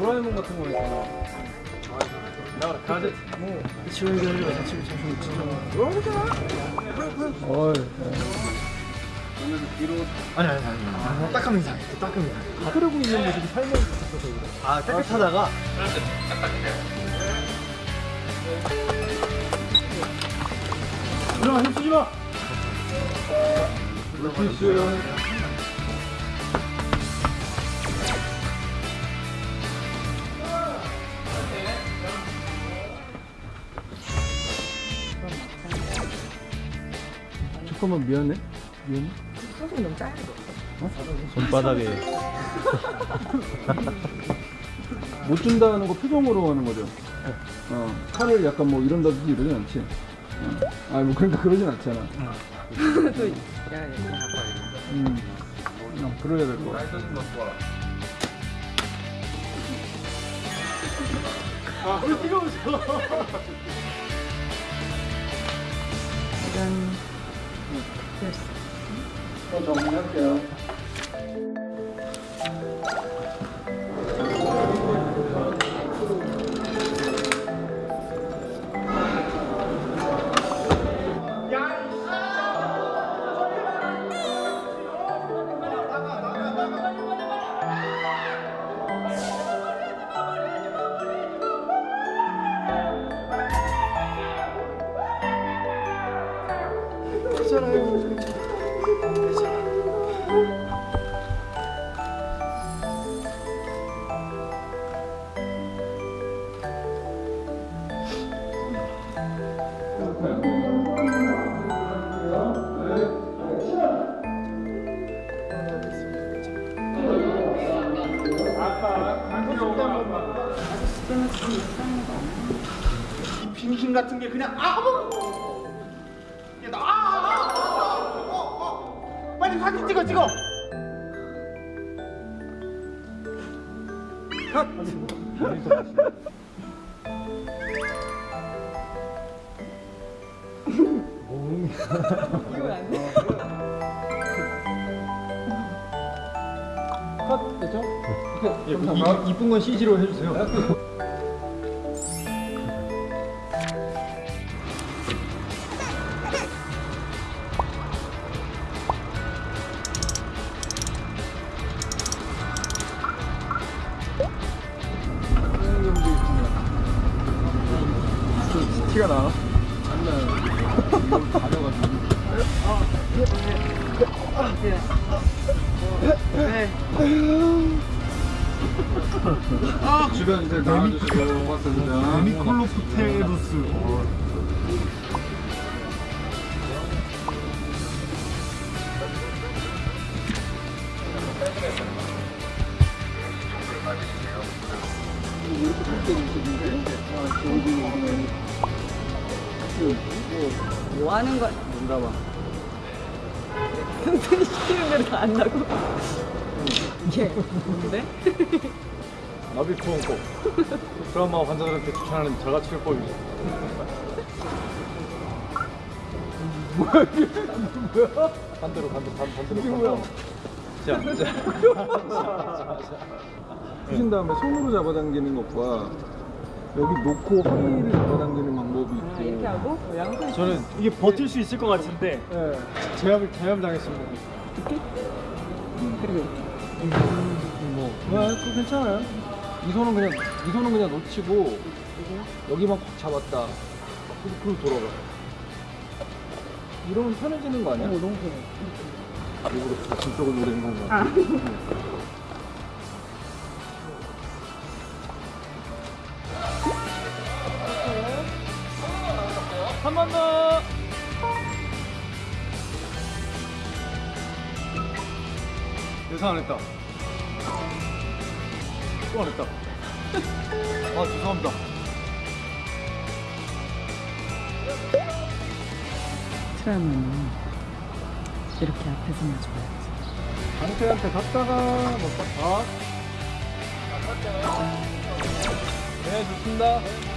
도라에몽 같은 거 있잖아. 나 가제 뭐 지금 얘기하려고 자취를 자주 진짜 어이 아니 아니 아니 아니 딱하면 이상해 딱하면 이상해 흐르고 있는 모습이 살면 있어서 그래. 아 깨끗하다가? 일어나 힘쓰지 마 물티슈 잠깐만 미안해? 미안해? 소금 너무 짜야 돼. 손바닥에. 못 준다는 거 표정으로 하는 거죠? 어. 칼을 약간 뭐 이런다든지 이러진 않지? 어. 아뭐 그러니까 그러진 않잖아. 또 야, 야, 음. 어, 그래야 될 거 아. 이런 됐어. 어, 정리할게요. 빙신 같은 게 그냥 아 어머 야, 나, 사진 찍어 찍어 이거 안 돼. 컷 됐죠? 예, 이, 이쁜 건 CG로 해주세요. 티가 나? 안 나요. 이거 가려가지고. 주변 이제 나와주시고 고맙습니다. 데미콜로프테루스 뭐 하는 거야? 뭔가 봐. 승준이 시키는 대로 다 안다고? 이게 뭔데? 나비코온코 드라마 환자들한테 추천하는 자가 치료법이죠 뭐야 이게 뭐야? 반대로 반대로 반, 반대로 이게 뭐야? 자, 자. 푸신 다음에 손으로 잡아당기는 것과 여기 놓고 허리를 잡아당기는 방법이 있고 아, 이렇게 하고 양손 저는 이게 버틸 수 있을 것 같은데 예. 제압을 제압 당했습니다 그리고 뭐 아, 그거 괜찮아요. 이 손은 그냥 이 손은 그냥 놓치고 여기만 꽉 잡았다. 그리고 그리고 돌아가. 이러면 편해지는 거 아니야? 어, 너무 편해. 일부러 진쪽을 노리는 건가? 아. 한 번 더. 예상 안 했다. 또 안 했다. 아 죄송합니다. 트라우마는 이렇게 앞에서만 줘야지. 강태한테 갔다가 뭐 아. 네 좋습니다.